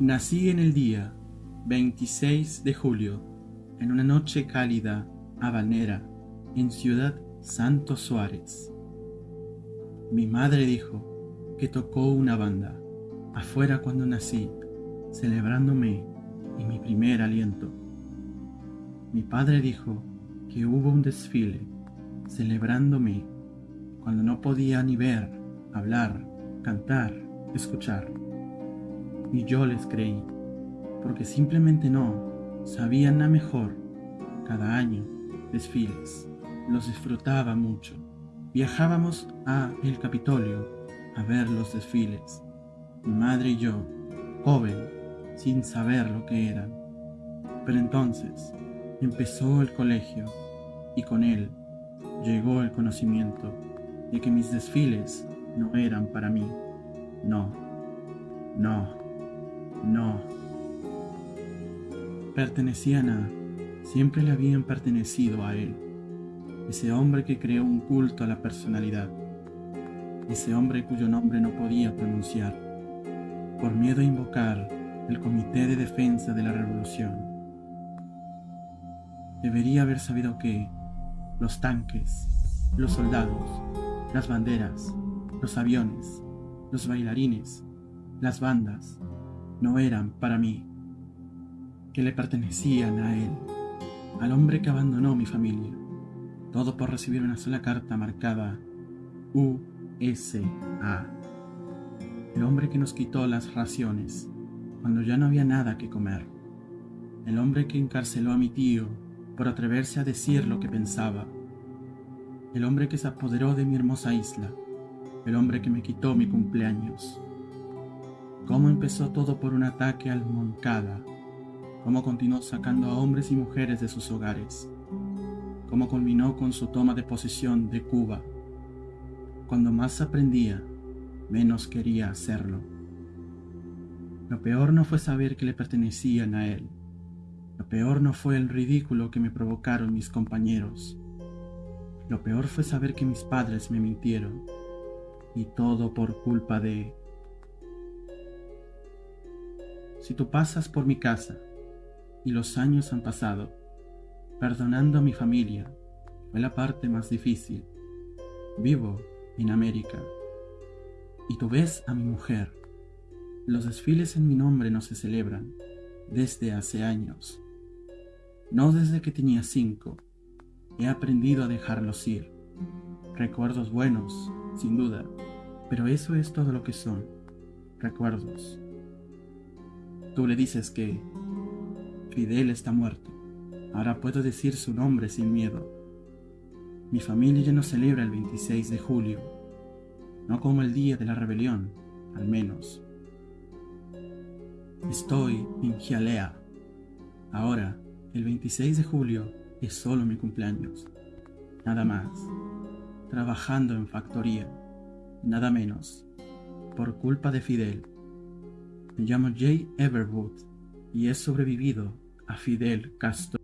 Nací en el día 26 de julio, en una noche cálida, habanera, en Ciudad Santo Suárez. Mi madre dijo que tocó una banda afuera cuando nací, celebrándome y mi primer aliento. Mi padre dijo que hubo un desfile celebrándome cuando no podía ni ver, hablar, cantar, escuchar y yo les creí, porque simplemente no sabían nada mejor. Cada año, desfiles, los disfrutaba mucho. Viajábamos a el Capitolio a ver los desfiles. Mi madre y yo, joven, sin saber lo que eran. Pero entonces empezó el colegio y con él llegó el conocimiento de que mis desfiles no eran para mí. No, no. No. Pertenecían a... Siempre le habían pertenecido a él. Ese hombre que creó un culto a la personalidad. Ese hombre cuyo nombre no podía pronunciar. Por miedo a invocar el Comité de Defensa de la Revolución. Debería haber sabido que los tanques, los soldados, las banderas, los aviones, los bailarines, las bandas, no eran para mí, que le pertenecían a él, al hombre que abandonó mi familia, todo por recibir una sola carta marcada USA, el hombre que nos quitó las raciones cuando ya no había nada que comer, el hombre que encarceló a mi tío por atreverse a decir lo que pensaba, el hombre que se apoderó de mi hermosa isla, el hombre que me quitó mi cumpleaños, cómo empezó todo por un ataque al Moncada, cómo continuó sacando a hombres y mujeres de sus hogares, cómo culminó con su toma de posesión de Cuba. Cuando más aprendía, menos quería hacerlo. Lo peor no fue saber que le pertenecían a él. Lo peor no fue el ridículo que me provocaron mis compañeros. Lo peor fue saber que mis padres me mintieron. Y todo por culpa de si tú pasas por mi casa y los años han pasado, perdonando a mi familia, fue la parte más difícil. Vivo en América. Y tú ves a mi mujer. Los desfiles en mi nombre no se celebran desde hace años. No desde que tenía cinco. He aprendido a dejarlos ir. Recuerdos buenos, sin duda, pero eso es todo lo que son. Recuerdos. Tú le dices que Fidel está muerto. Ahora puedo decir su nombre sin miedo. Mi familia ya no celebra el 26 de julio, no como el día de la rebelión, al menos. Estoy en Gialea. Ahora, el 26 de julio es solo mi cumpleaños. Nada más. Trabajando en factoría. Nada menos. Por culpa de Fidel. Me llamo Jay Everwood y he sobrevivido a Fidel Castro.